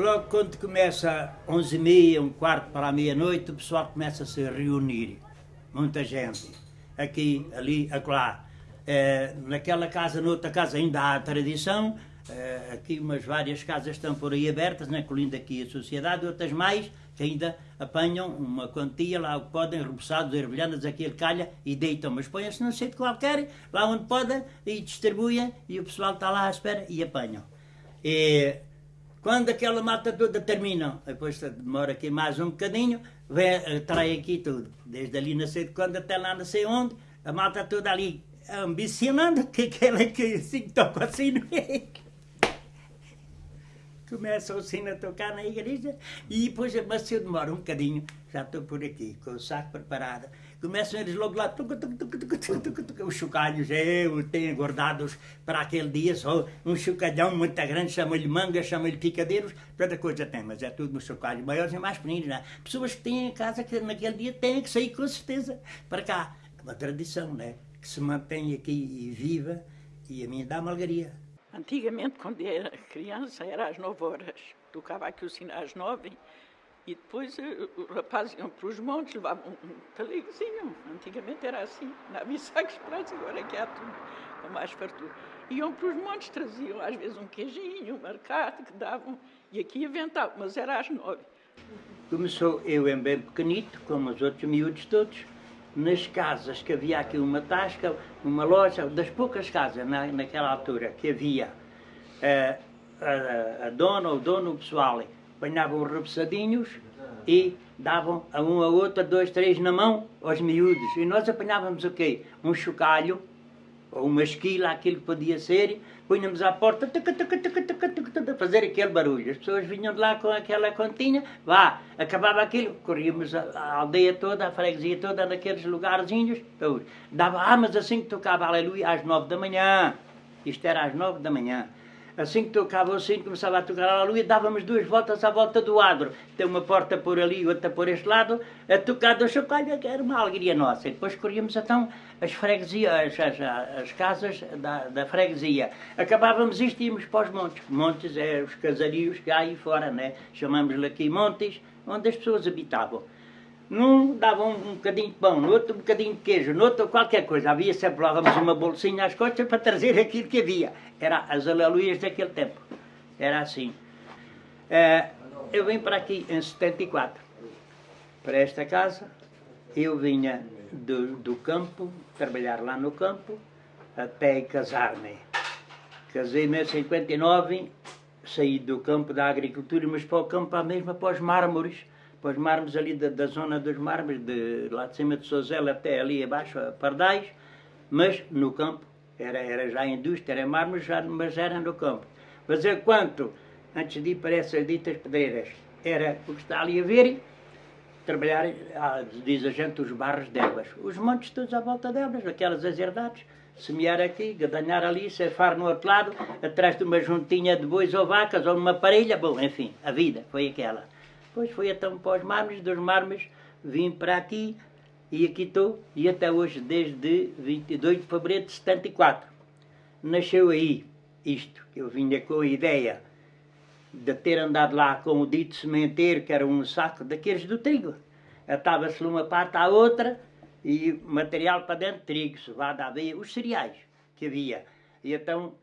Logo quando começa 11h30, um quarto para a meia-noite, o pessoal começa a se reunir. Muita gente. Aqui, ali, acolá. É, naquela casa, noutra casa ainda há tradição. É, aqui umas várias casas estão por aí abertas, né, incluindo aqui a sociedade, outras mais que ainda apanham uma quantia lá o que podem, reboçados, ervilhanas, aquele calha e deitam, mas põem-se num sítio qualquer, lá onde podem, e distribuem, e o pessoal está lá à espera e apanham. E, quando aquela mata toda termina, depois demora aqui mais um bocadinho, vem, trai aqui tudo. Desde ali não sei de quando até lá não sei onde, a mata toda ali ambicionando que aquela que assim toca assim Começam assim a tocar na igreja e depois, mas se eu demoro um bocadinho, já estou por aqui, com o saco preparado. Começam eles logo lá, tuc, tuc, tuc, os chocalhos, eu tenho guardados para aquele dia, só um chocalhão muito grande, chama-lhe manga, chama-lhe picadeiros, tanta coisa tem, mas é tudo nos chocalhos maiores e mais pequeninos. Né? Pessoas que têm em casa que naquele dia têm que sair com certeza para cá. É uma tradição, né? Que se mantém aqui e viva e a mim dá uma alegria. Antigamente, quando era criança, era às nove horas. Tocava aqui o sino às nove e depois eh, os rapazes iam para os montes, levavam um talegozinho. Antigamente era assim, não havia sacos pratos, agora é que há tudo com mais fartura. Iam para os montes, traziam às vezes um queijinho, um marcado que davam, e aqui inventavam, mas era às nove. Começou eu em bem pequenito, como os outros miúdos todos, nas casas que havia aqui uma tasca, uma loja, das poucas casas na, naquela altura que havia, uh, a, a, dona, o dono, pessoal, apanhavam os repousadinhos e davam a um a outro, dois, três na mão, aos miúdos. E nós apanhávamos o quê? Um chocalho, ou uma esquila, aquilo que podia ser, punhamos à porta, fazer aquele barulho. As pessoas vinham de lá com aquela continha, vá, acabava aquilo, corríamos a, a aldeia toda, a freguesia toda, naqueles lugarzinhos, dava, ah, mas assim que tocava aleluia, às nove da manhã, isto era às nove da manhã, Assim que tocava o sino, começava a tocar a lua e dávamos duas voltas à volta do adro. Tem uma porta por ali, outra por este lado, a tocar do chocalho, que era uma alegria nossa. E depois corríamos então as freguesias, as, as, as casas da, da, freguesia. Acabávamos isto e íamos para os montes. Montes é os casarios que há aí fora, né? Chamamos-lhe aqui montes, onde as pessoas habitavam. Num davam um, um bocadinho de pão, no outro um bocadinho de queijo, no outro qualquer coisa. Havia sempre levávamos uma bolsinha às costas para trazer aquilo que havia. Era as aleluias daquele tempo. Era assim. É, eu vim para aqui em 74, para esta casa. Eu vinha do, do campo, trabalhar lá no campo, até casar-me. Casei-me em 59, saí do campo da agricultura, mas para o campo à mesma, para os mármores para os mármores ali da, da, zona dos mármores, de, lá de cima de Sozela até ali abaixo, a Pardais, mas no campo, era, era já indústria, era mármore, já, mas era no campo. Fazer quanto, antes de ir para essas ditas pedreiras, era o que está ali a ver, trabalhar, ah, diz a gente, os barros de ervas. Os montes todos à volta de ervas, aquelas azerdades, semear aqui, gadanhar ali, cefar no outro lado, atrás de uma juntinha de bois ou vacas, ou uma parelha, bom, enfim, a vida foi aquela. Depois fui então para os mármores, dos mármores vim para aqui e aqui estou, e até hoje, desde 22 de fevereiro de 74. Nasceu aí isto, eu vinha com a ideia de ter andado lá com o dito sementeiro, que era um saco daqueles do trigo. Atava-se uma parte à outra e material para dentro, trigo, cevada, aveia, os cereais que havia. E então,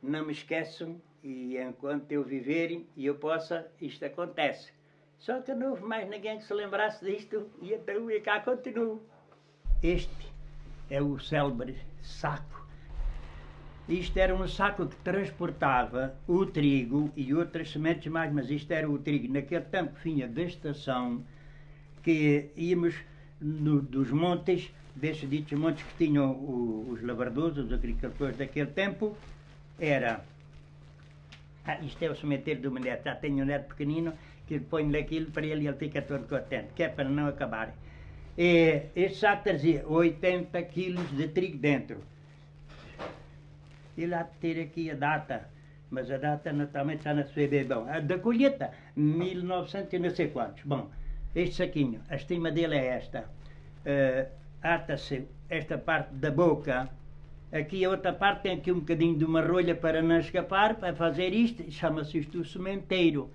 não me esqueçam, e enquanto eu viver e eu possa, isto acontece. Só que não houve mais ninguém que se lembrasse disto e então e cá continuo. Este é o célebre saco. Isto era um saco que transportava o trigo e outras sementes mais, mas isto era o trigo. Naquele tempo vinha da estação que íamos no, dos montes, desses ditos montes que tinham o, os lavradores, os agricultores daquele tempo, era. Ah, isto é o cemitério do neto, já tenho um neto pequenino, que põe aquilo para ele e ele fica todo contente, que é para não acabar. E, este saco trazia 80 quilos de trigo dentro. E lá ter aqui a data, mas a data naturalmente está na sua bom. A da colheita, 1900 e não sei quantos. Bom, este saquinho, a estima dele é esta. Uh, Ata-se esta parte da boca, aqui a outra parte tem aqui um bocadinho de uma rolha para não escapar, para fazer isto, chama-se isto o sementeiro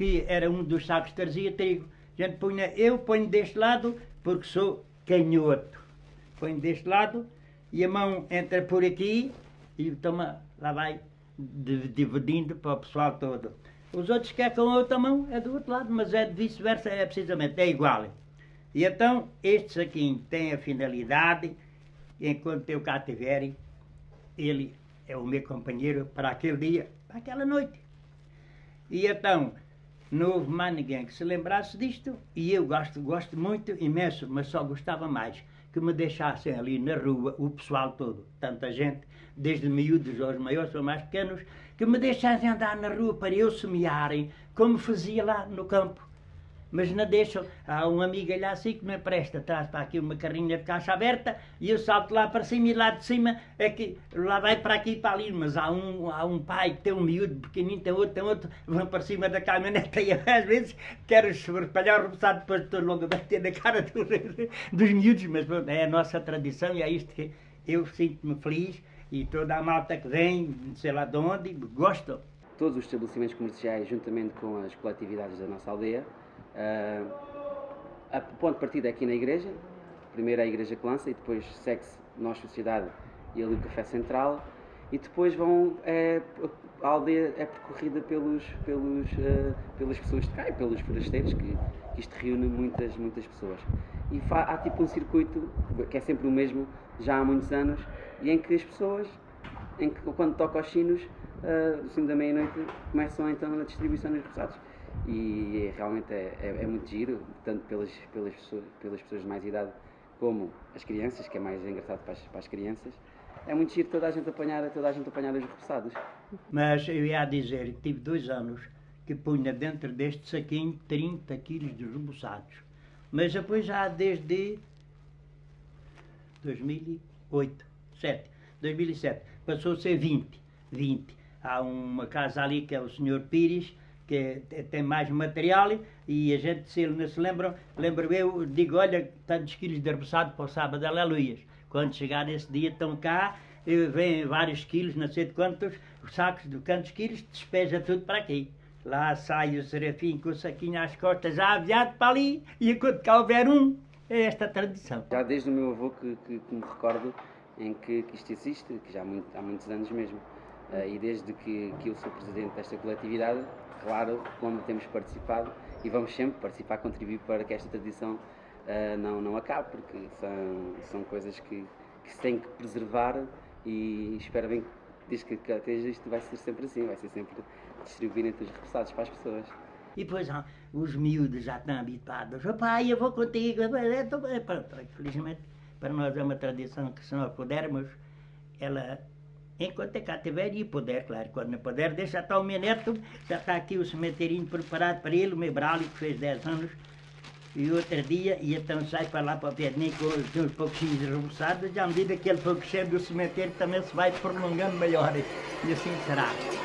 que era um dos sacos que trazia trigo. A gente punha, eu ponho deste lado porque sou canhoto. Ponho deste lado e a mão entra por aqui e toma, lá vai dividindo para o pessoal todo. Os outros querem com a outra mão, é do outro lado, mas é vice-versa, é precisamente, é igual. E então, este saquinho tem a finalidade, enquanto eu cá estiver, ele é o meu companheiro para aquele dia, para aquela noite. E então, não houve mais ninguém que se lembrasse disto, e eu gosto, gosto muito, imenso, mas só gostava mais que me deixassem ali na rua, o pessoal todo, tanta gente, desde miúdos aos maiores ou mais pequenos, que me deixassem andar na rua para eu semearem, como fazia lá no campo. Mas não deixam. Há um amigo lá assim que me empresta, traz para aqui uma carrinha de caixa aberta e eu salto lá para cima e lá de cima é que lá vai para aqui e para ali. Mas há um, há um pai que tem um miúdo pequenino, tem outro, tem outro, vão para cima da caminhonete e às vezes quero espalhar o repousado, depois estou logo a bater na cara dos, dos miúdos. Mas pronto, é a nossa tradição e é isto que eu sinto-me feliz e toda a malta que vem, sei lá de onde, gosto. Todos os estabelecimentos comerciais, juntamente com as coletividades da nossa aldeia, uh, a ponto de partida é aqui na igreja, primeiro a igreja que lança e depois segue-se Nós Sociedade e ali o Café Central e depois vão, é, a aldeia é percorrida pelos, pelos, uh, pelas pessoas de cá e pelos forasteiros, que, que isto reúne muitas, muitas pessoas. E há tipo um circuito que é sempre o mesmo, já há muitos anos, e em que as pessoas, em que quando toca os sinos, uh, do sino da meia-noite, começam então a distribuição dos repousados. E realmente é, é, é, muito giro, tanto pelas, pelas, pessoas, pelas pessoas de mais idade como as crianças, que é mais engraçado para as, para as crianças. É muito giro toda a gente apanhar, toda a gente apanhar os repousados. Mas eu ia dizer que tive dois anos que punha dentro deste saquinho 30 quilos de repousados. Mas depois já desde 2008. 2007. 2007 passou a ser 20. 20. Há uma casa ali que é o Sr. Pires, que tem mais material e a gente, se ele não se lembra, lembro eu, digo, olha, tantos quilos de arbuçado para o sábado, aleluias. Quando chegar esse dia, estão cá, vêm vários quilos, não sei de quantos, sacos de quantos quilos, despeja tudo para aqui. Lá sai o serafim com o saquinho às costas, já aviado para ali, e enquanto cá houver um, é esta a tradição. Já desde o meu avô que, que, que me recordo, em que, que isto existe, que já há, muito, há muitos anos mesmo. Uh, e desde que, que eu sou presidente desta coletividade, claro, como temos participado e vamos sempre participar, contribuir para que esta tradição uh, não, não acabe, porque são, são coisas que, que se tem que preservar e espero bem que desde que até isto vai ser sempre assim, vai ser sempre distribuir entre os repassados para as pessoas. E depois ah, os miúdos já estão habituados. Pai, eu vou contigo. Pronto, felizmente para nós é uma tradição que se nós pudermos, ela, enquanto é cá tiver e puder, claro, quando não puder, deixa estar o meu neto, já está aqui o cemiterinho preparado para ele, o meu bralho que fez 10 anos, e outro dia, e então sai para lá para o Pedrinho com uns pouquinhos rebuçados, e à medida que ele for crescendo, o cemitério também se vai prolongando melhor, e assim será.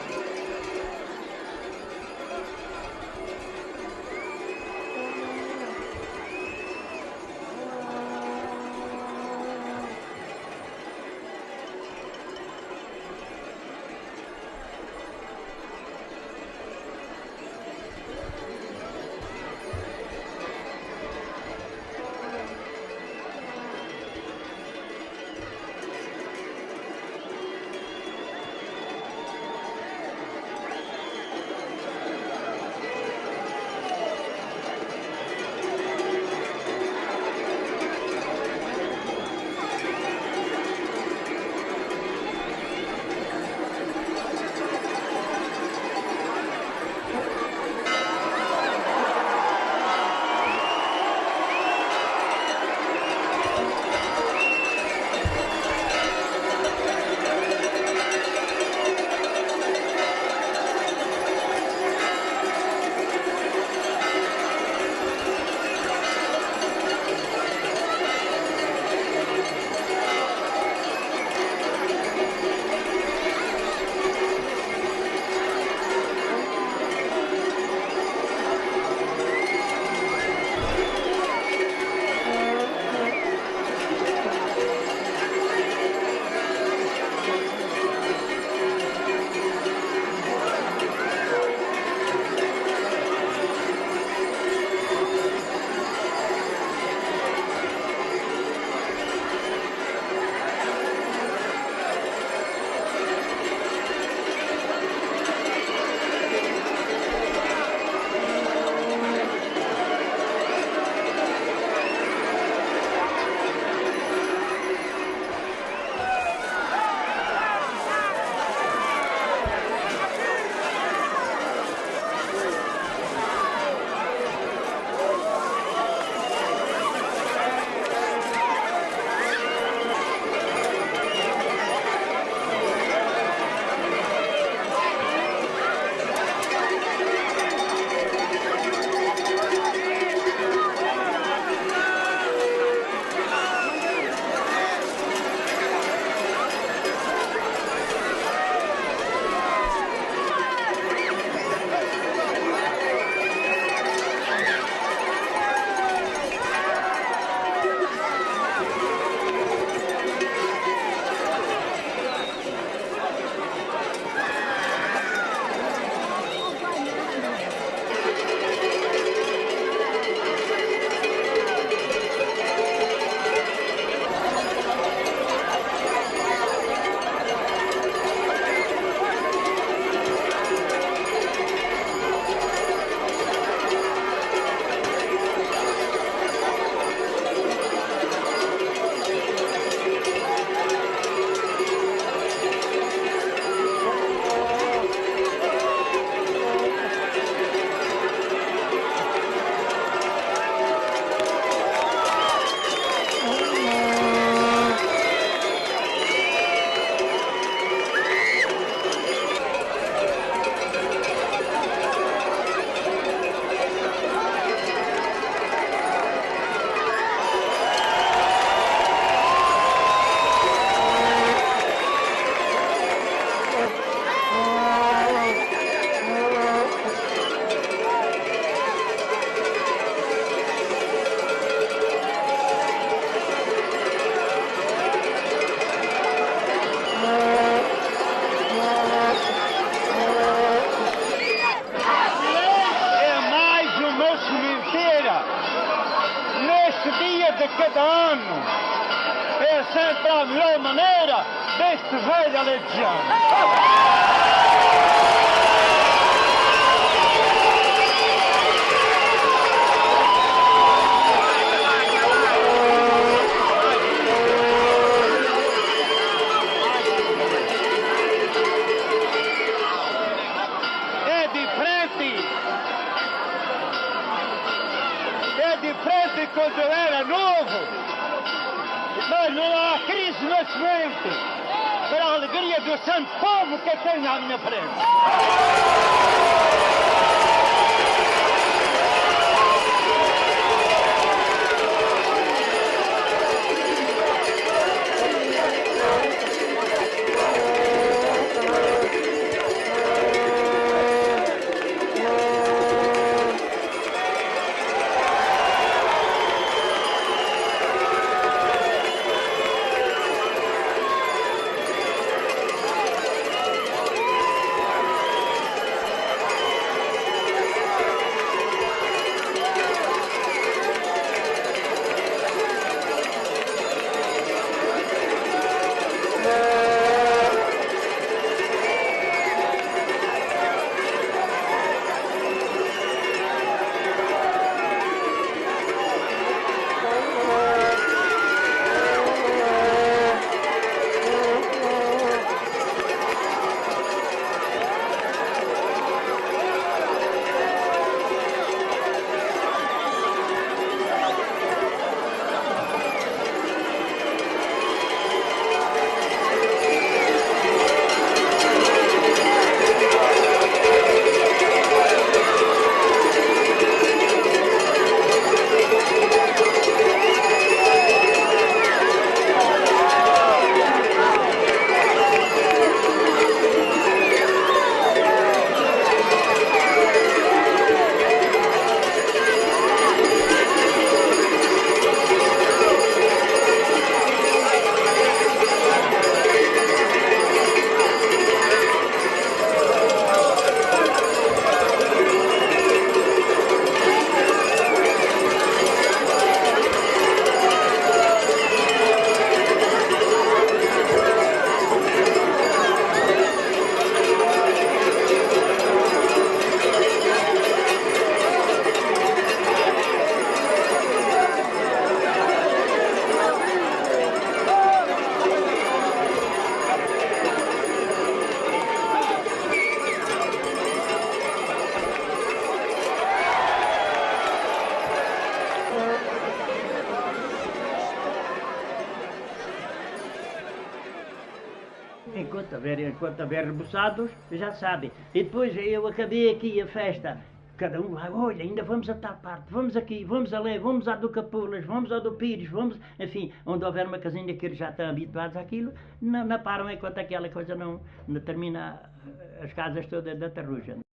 de cada ano. É sempre a melhor maneira deste velho aleijar. Quando eu era novo. Mas não há crise de nascimento. Para a alegria do santo povo que tem à minha frente. Houver rebuçados, já sabem. E depois eu acabei aqui a festa. Cada um lá, olha, ainda vamos a tal parte, vamos aqui, vamos ali, vamos à do Capulas, vamos ao do Pires, vamos, enfim, onde houver uma casinha que eles já estão habituados àquilo, não, não param enquanto aquela coisa não, não termina eh, as casas todas da Tarruja.